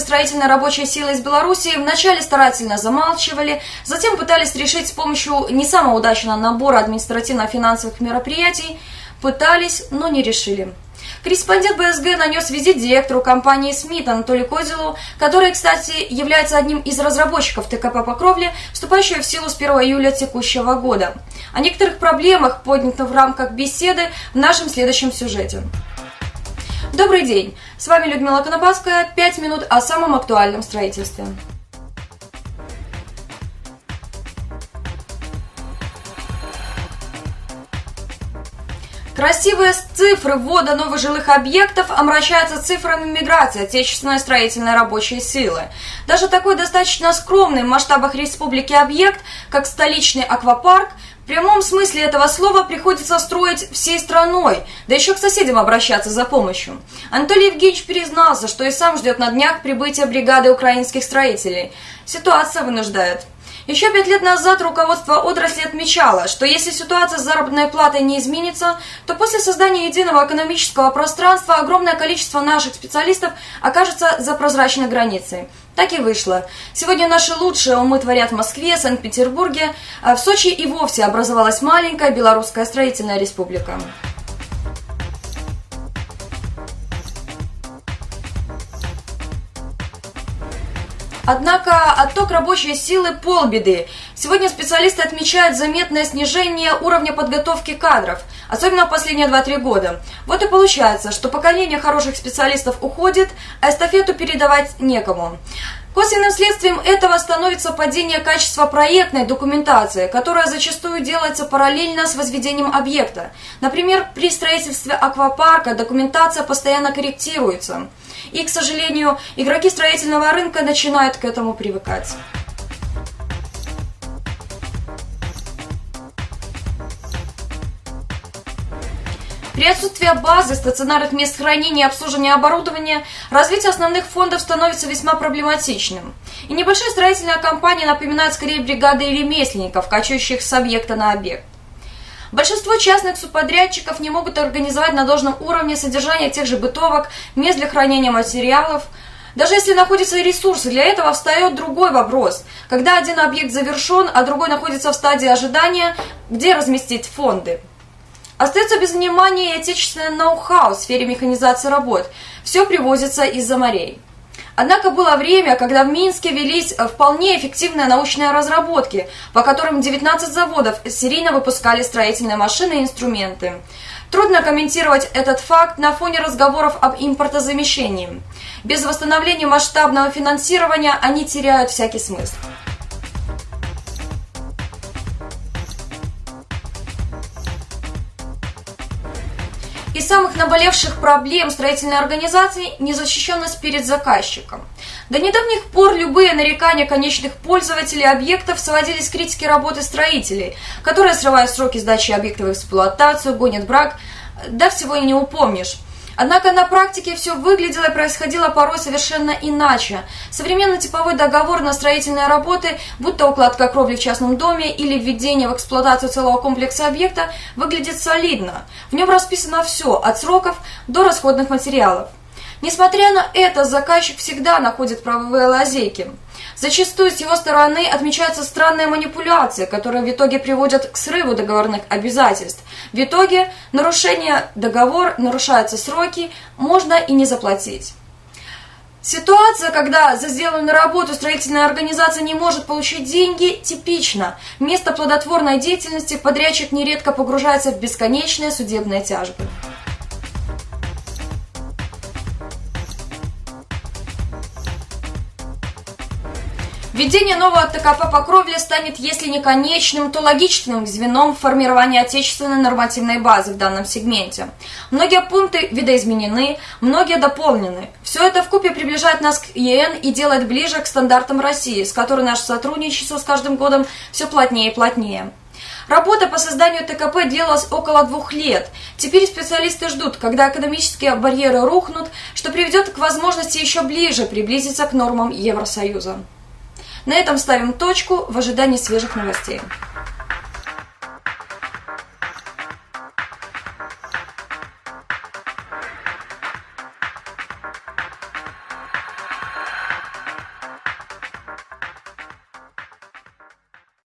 строительной рабочей силы из Беларуси вначале старательно замалчивали, затем пытались решить с помощью не самого удачного набора административно-финансовых мероприятий, пытались, но не решили. Корреспондент БСГ нанес визит директору компании СМИТ Анатолию Козелу, который, кстати, является одним из разработчиков ТКП по кровле, вступающего в силу с 1 июля текущего года. О некоторых проблемах, поднятых в рамках беседы, в нашем следующем сюжете. Добрый день! С вами Людмила Конопадская. Пять минут о самом актуальном строительстве. Красивые цифры ввода новых жилых объектов омрачаются цифрами миграции отечественной строительной рабочей силы. Даже такой достаточно скромный в масштабах республики объект, как столичный аквапарк, в прямом смысле этого слова приходится строить всей страной, да еще к соседям обращаться за помощью. Анатолий Евгеньевич признался, что и сам ждет на днях прибытия бригады украинских строителей. Ситуация вынуждает. Еще пять лет назад руководство отрасли отмечало, что если ситуация с заработной платой не изменится, то после создания единого экономического пространства огромное количество наших специалистов окажется за прозрачной границей. Так и вышло. Сегодня наши лучшие умы творят в Москве, Санкт-Петербурге, а в Сочи и вовсе образовалась маленькая Белорусская строительная республика. Однако отток рабочей силы – полбеды. Сегодня специалисты отмечают заметное снижение уровня подготовки кадров, особенно в последние 2-3 года. Вот и получается, что поколение хороших специалистов уходит, а эстафету передавать некому. Косвенным следствием этого становится падение качества проектной документации, которая зачастую делается параллельно с возведением объекта. Например, при строительстве аквапарка документация постоянно корректируется. И, к сожалению, игроки строительного рынка начинают к этому привыкать. При отсутствии базы, стационарных мест хранения и обслуживания оборудования, развитие основных фондов становится весьма проблематичным. И небольшие строительные компании напоминают скорее бригады ремесленников, качающих с объекта на объект. Большинство частных субподрядчиков не могут организовать на должном уровне содержание тех же бытовок, мест для хранения материалов. Даже если находятся ресурсы, для этого встает другой вопрос. Когда один объект завершен, а другой находится в стадии ожидания, где разместить фонды? Остается без внимания и отечественное ноу-хау в сфере механизации работ. Все привозится из-за морей. Однако было время, когда в Минске велись вполне эффективные научные разработки, по которым 19 заводов серийно выпускали строительные машины и инструменты. Трудно комментировать этот факт на фоне разговоров об импортозамещении. Без восстановления масштабного финансирования они теряют всякий смысл. Из самых наболевших проблем строительной организации – незащищенность перед заказчиком. До недавних пор любые нарекания конечных пользователей объектов сводились к критике работы строителей, которые срывают сроки сдачи объектов в эксплуатацию, гонят брак, да всего и не упомнишь. Однако на практике все выглядело и происходило порой совершенно иначе. Современный типовой договор на строительные работы, будь то укладка кровли в частном доме или введение в эксплуатацию целого комплекса объекта, выглядит солидно. В нем расписано все, от сроков до расходных материалов. Несмотря на это, заказчик всегда находит правовые лазейки. Зачастую с его стороны отмечаются странные манипуляции, которые в итоге приводят к срыву договорных обязательств. В итоге нарушение договора, нарушаются сроки, можно и не заплатить. Ситуация, когда за сделанную работу строительная организация не может получить деньги, типична. Вместо плодотворной деятельности подрядчик нередко погружается в бесконечные судебные тяжбы. Введение нового ТКП по кровле станет, если не конечным, то логичным звеном формирования отечественной нормативной базы в данном сегменте. Многие пункты видоизменены, многие дополнены. Все это в купе приближает нас к ЕН и делает ближе к стандартам России, с которой наше сотрудничество с каждым годом все плотнее и плотнее. Работа по созданию ТКП длилась около двух лет. Теперь специалисты ждут, когда экономические барьеры рухнут, что приведет к возможности еще ближе приблизиться к нормам Евросоюза. На этом ставим точку в ожидании свежих новостей.